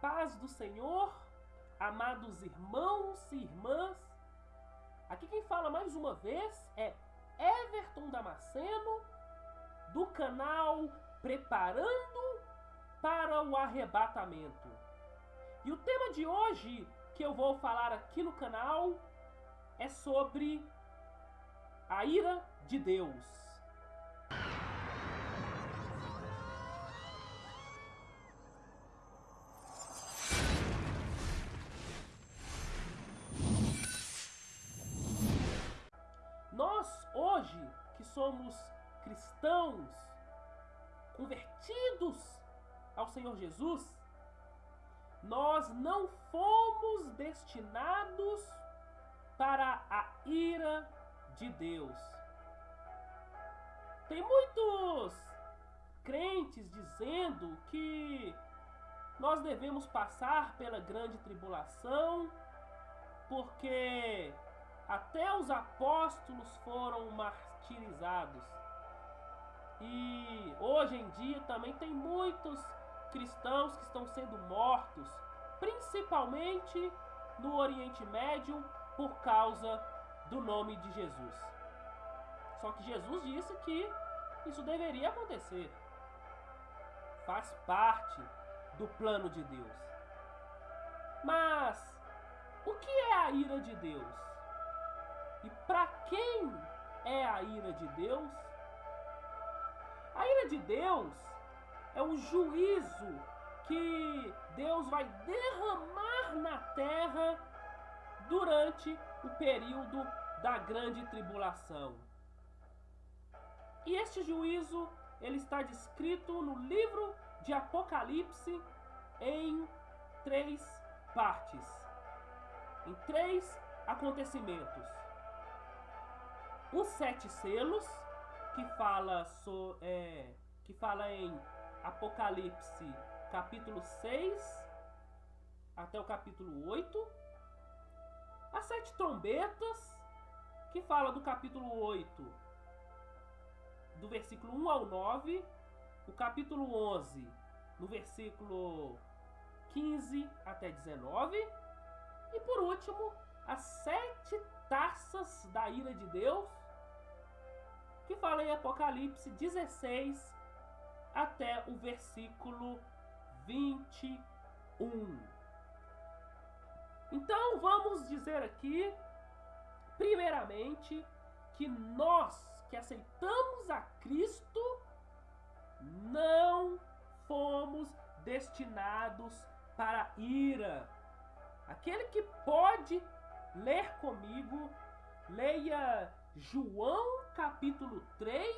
paz do Senhor, amados irmãos e irmãs. Aqui quem fala mais uma vez é Everton Damasceno, do canal Preparando para o Arrebatamento. E o tema de hoje que eu vou falar aqui no canal é sobre a ira de Deus. Que somos cristãos, convertidos ao Senhor Jesus, nós não fomos destinados para a ira de Deus. Tem muitos crentes dizendo que nós devemos passar pela grande tribulação porque até os apóstolos foram E hoje em dia também tem muitos cristãos que estão sendo mortos, principalmente no Oriente Médio, por causa do nome de Jesus. Só que Jesus disse que isso deveria acontecer. Faz parte do plano de Deus. Mas o que é a ira de Deus? E para quem é a ira de Deus? A ira de Deus é o juízo que Deus vai derramar na terra durante o período da grande tribulação. E este juízo ele está descrito no livro de Apocalipse em três partes, em três acontecimentos os sete selos, que fala, so, é, que fala em Apocalipse capítulo 6 até o capítulo 8. As sete trombetas, que fala do capítulo 8, do versículo 1 ao 9. O capítulo 11, no versículo 15 até 19. E por último, as sete taças da ira de Deus, que fala em Apocalipse 16 até o versículo 21. Então vamos dizer aqui, primeiramente, que nós que aceitamos a Cristo não fomos destinados para ira. Aquele que pode ler comigo, leia João capítulo 3,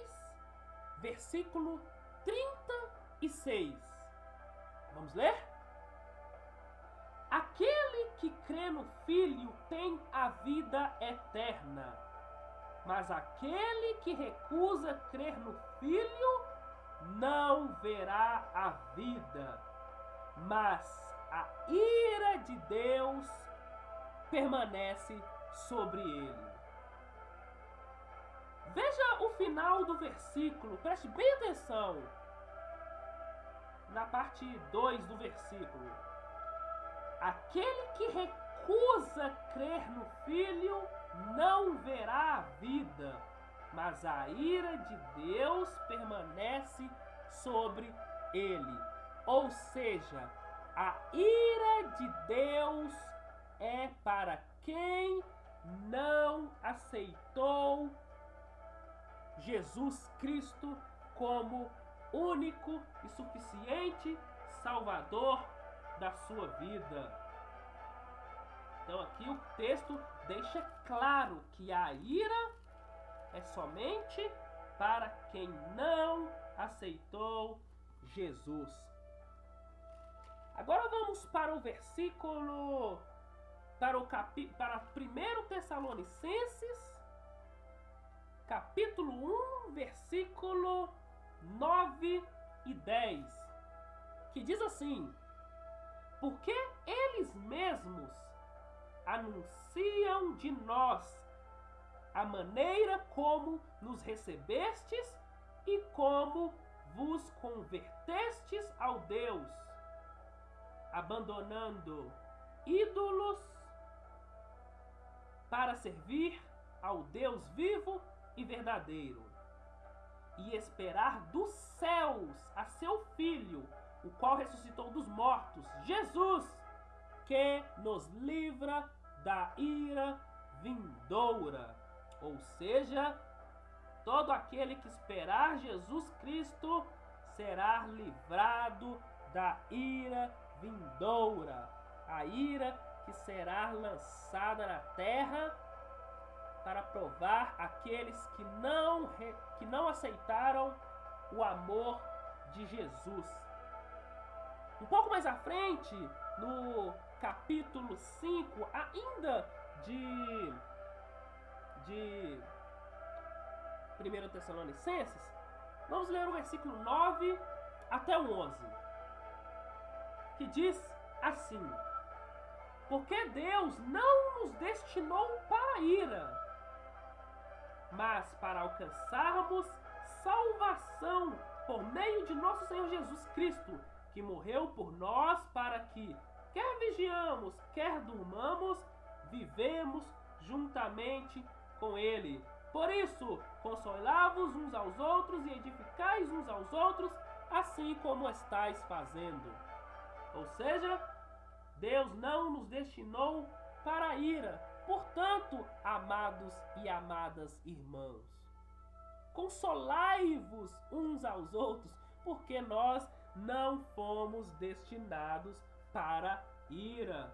versículo 36. Vamos ler? Aquele que crê no Filho tem a vida eterna, mas aquele que recusa crer no Filho não verá a vida, mas a ira de Deus permanece sobre ele. Veja o final do versículo, preste bem atenção. Na parte 2 do versículo. Aquele que recusa crer no Filho não verá a vida, mas a ira de Deus permanece sobre ele. Ou seja, a ira de Deus é para quem não aceitou Jesus Cristo como único e suficiente Salvador da sua vida. Então aqui o texto deixa claro que a ira é somente para quem não aceitou Jesus. Agora vamos para o versículo para o capi, para 1 Tessalonicenses, capítulo 1, versículo 9 e 10, que diz assim: Porque eles mesmos anunciam de nós a maneira como nos recebestes e como vos convertestes ao Deus abandonando ídolos para servir ao Deus vivo e verdadeiro e esperar dos céus a seu Filho, o qual ressuscitou dos mortos, Jesus, que nos livra da ira vindoura. Ou seja, todo aquele que esperar Jesus Cristo será livrado da ira vindoura, a ira que será lançada na terra para provar aqueles que não, que não aceitaram o amor de Jesus. Um pouco mais à frente, no capítulo 5, ainda de, de 1 Tessalonicenses, vamos ler o versículo 9 até o 11, que diz assim: Porque Deus não nos destinou para a ira, mas para alcançarmos salvação por meio de nosso Senhor Jesus Cristo, que morreu por nós para que, quer vigiamos, quer durmamos, vivemos juntamente com Ele. Por isso, consolai-vos uns aos outros e edificais uns aos outros, assim como estáis fazendo. Ou seja, Deus não nos destinou para a ira, Portanto, amados e amadas irmãos, consolai-vos uns aos outros, porque nós não fomos destinados para ira.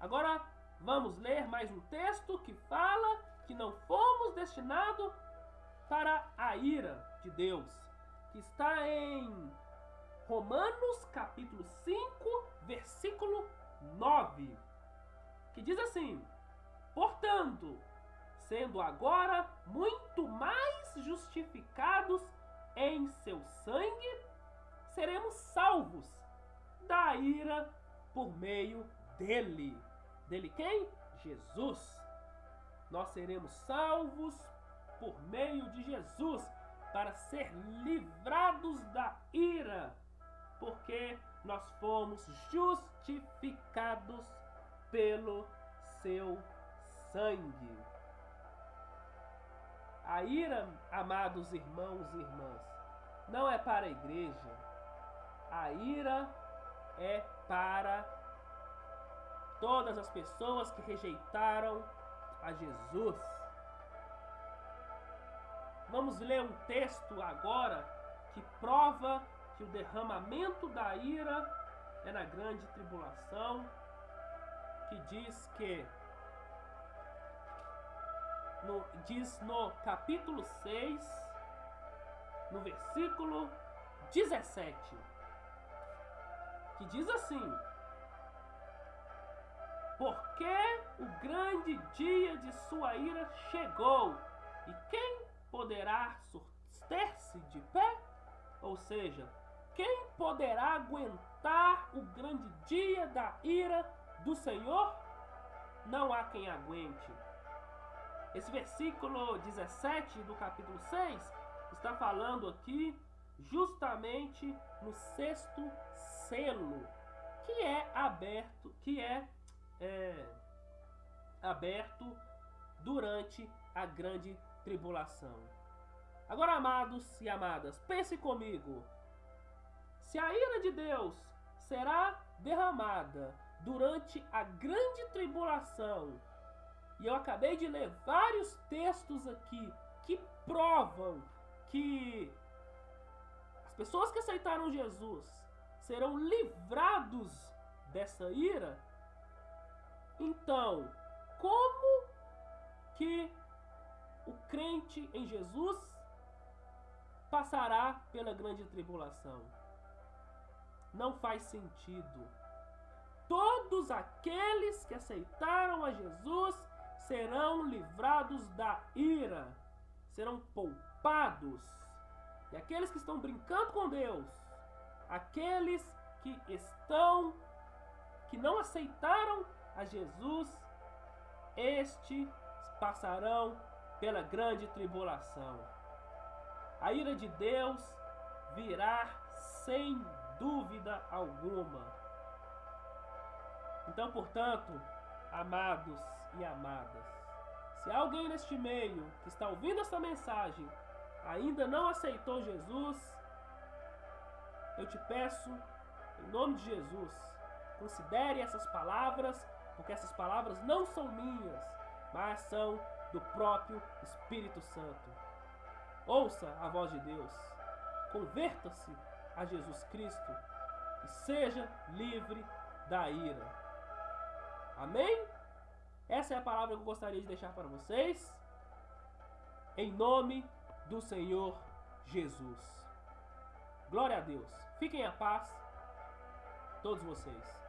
Agora vamos ler mais um texto que fala que não fomos destinados para a ira de Deus, que está em Romanos capítulo 5, versículo 9 que diz assim: Portanto, sendo agora muito mais justificados em seu sangue, seremos salvos da ira por meio dele. Dele quem? Jesus. Nós seremos salvos por meio de Jesus para ser livrados da ira, porque nós fomos justificados pelo seu sangue. A ira, amados irmãos e irmãs, não é para a igreja. A ira é para todas as pessoas que rejeitaram a Jesus. Vamos ler um texto agora que prova que o derramamento da ira é na grande tribulação que diz que no, diz no capítulo 6, no versículo 17, que diz assim: Porque o grande dia de sua ira chegou, e quem poderá suster-se de pé? Ou seja, quem poderá aguentar o grande dia da ira do Senhor, não há quem aguente. Esse versículo 17 do capítulo 6 está falando aqui justamente no sexto selo, que é aberto, que é, é aberto durante a grande tribulação. Agora, amados e amadas, pense comigo. Se a ira de Deus será derramada durante a grande tribulação. E eu acabei de ler vários textos aqui que provam que as pessoas que aceitaram Jesus serão livrados dessa ira. Então, como que o crente em Jesus passará pela grande tribulação? Não faz sentido todos aqueles que aceitaram a Jesus serão livrados da ira, serão poupados. E aqueles que estão brincando com Deus, aqueles que estão que não aceitaram a Jesus, estes passarão pela grande tribulação. A ira de Deus virá sem dúvida alguma. Então, portanto, amados e amadas, se alguém neste meio que está ouvindo esta mensagem ainda não aceitou Jesus, eu te peço, em nome de Jesus, considere essas palavras, porque essas palavras não são minhas, mas são do próprio Espírito Santo. Ouça a voz de Deus, converta-se a Jesus Cristo e seja livre da ira. Amém? Essa é a palavra que eu gostaria de deixar para vocês. Em nome do Senhor Jesus. Glória a Deus. Fiquem a paz, todos vocês.